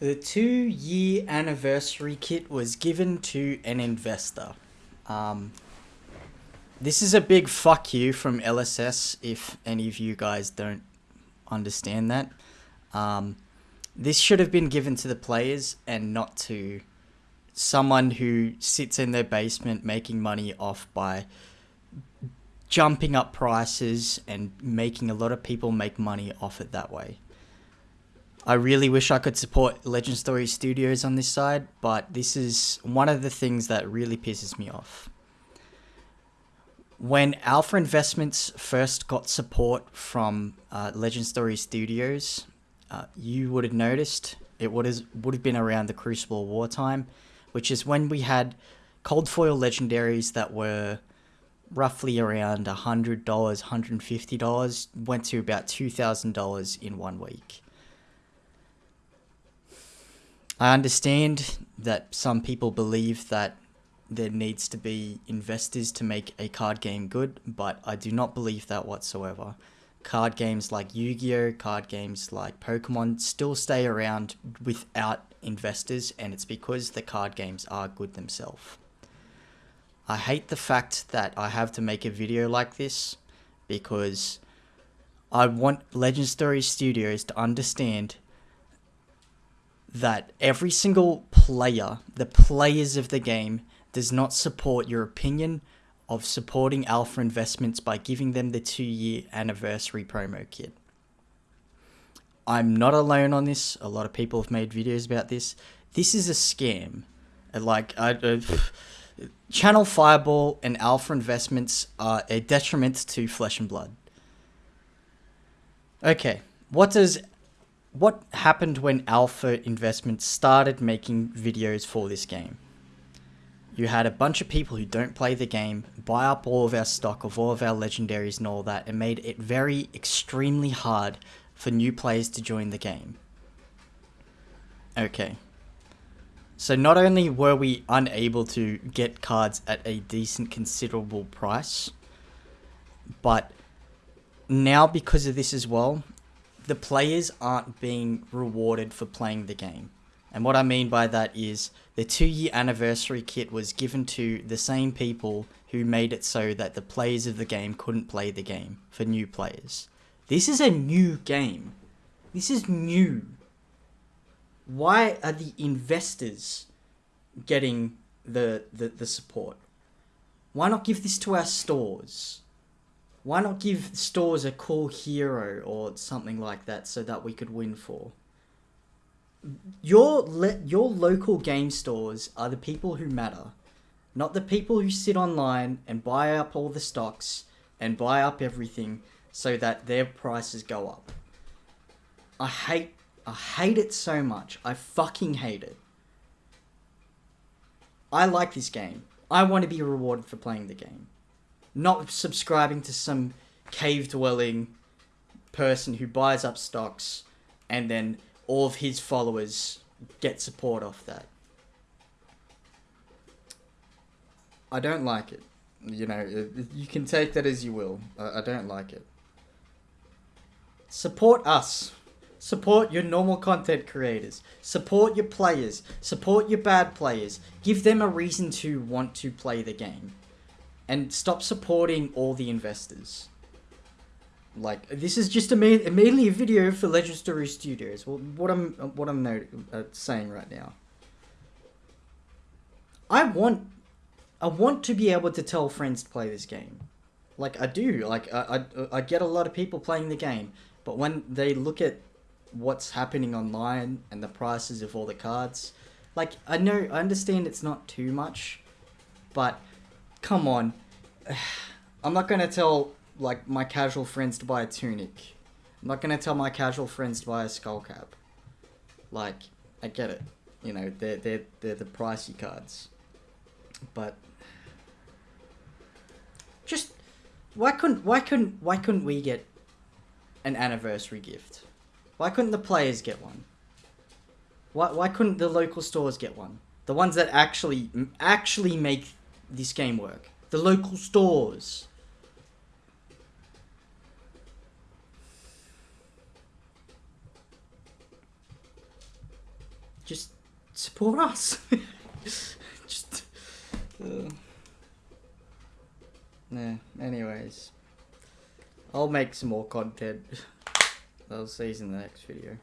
The two-year anniversary kit was given to an investor. Um, this is a big fuck you from LSS if any of you guys don't understand that. Um, this should have been given to the players and not to someone who sits in their basement making money off by jumping up prices and making a lot of people make money off it that way. I really wish I could support Legend Story Studios on this side, but this is one of the things that really pisses me off. When Alpha Investments first got support from uh, Legend Story Studios, uh, you would have noticed it would have, would have been around the Crucible War time, which is when we had cold foil legendaries that were roughly around $100, $150, went to about $2,000 in one week. I understand that some people believe that there needs to be investors to make a card game good, but I do not believe that whatsoever. Card games like Yu-Gi-Oh, card games like Pokemon still stay around without investors and it's because the card games are good themselves. I hate the fact that I have to make a video like this because I want Legend Story Studios to understand that every single player, the players of the game, does not support your opinion of supporting Alpha Investments by giving them the two year anniversary promo kit. I'm not alone on this. A lot of people have made videos about this. This is a scam. Like, I, uh, Channel Fireball and Alpha Investments are a detriment to Flesh and Blood. Okay, what does what happened when Alpha Investments started making videos for this game? You had a bunch of people who don't play the game buy up all of our stock of all of our legendaries and all that and made it very extremely hard for new players to join the game. Okay. So not only were we unable to get cards at a decent considerable price, but now because of this as well, the players aren't being rewarded for playing the game. And what I mean by that is the two year anniversary kit was given to the same people who made it so that the players of the game couldn't play the game for new players. This is a new game. This is new. Why are the investors getting the, the, the support? Why not give this to our stores? Why not give stores a cool hero or something like that so that we could win for? Your your local game stores are the people who matter, not the people who sit online and buy up all the stocks and buy up everything so that their prices go up. I hate I hate it so much. I fucking hate it. I like this game. I want to be rewarded for playing the game not subscribing to some cave dwelling person who buys up stocks and then all of his followers get support off that. I don't like it. You know, you can take that as you will. I don't like it. Support us. Support your normal content creators. Support your players. Support your bad players. Give them a reason to want to play the game and stop supporting all the investors. Like this is just a mainly a video for Legend Story Studios. Well, what I'm what I'm uh, saying right now. I want I want to be able to tell friends to play this game. Like I do. Like I, I I get a lot of people playing the game, but when they look at what's happening online and the prices of all the cards, like I know I understand it's not too much, but come on. I'm not gonna tell like my casual friends to buy a tunic. I'm not gonna tell my casual friends to buy a skull cap. Like, I get it. You know, they're they're they're the pricey cards. But just why couldn't why couldn't why couldn't we get an anniversary gift? Why couldn't the players get one? Why why couldn't the local stores get one? The ones that actually actually make this game work. The local stores. just support us. just. Uh, yeah. Anyways, I'll make some more content. I'll see you in the next video.